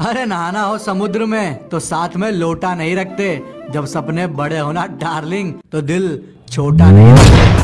अरे नहाना हो समुद्र में तो साथ में लोटा नहीं रखते। जब सपने बड़े होना डार्लिंग तो दिल छोटा नहीं रखते।